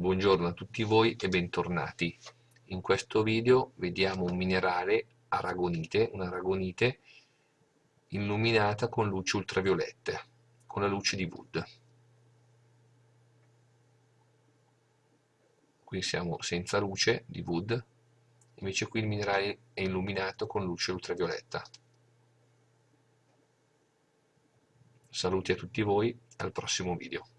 Buongiorno a tutti voi e bentornati. In questo video vediamo un minerale aragonite, un'aragonite illuminata con luci ultraviolette, con la luce di Wood. Qui siamo senza luce di Wood, invece qui il minerale è illuminato con luce ultravioletta. Saluti a tutti voi, al prossimo video.